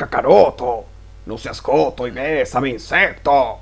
Cacaroto, no seas coto y mi insecto.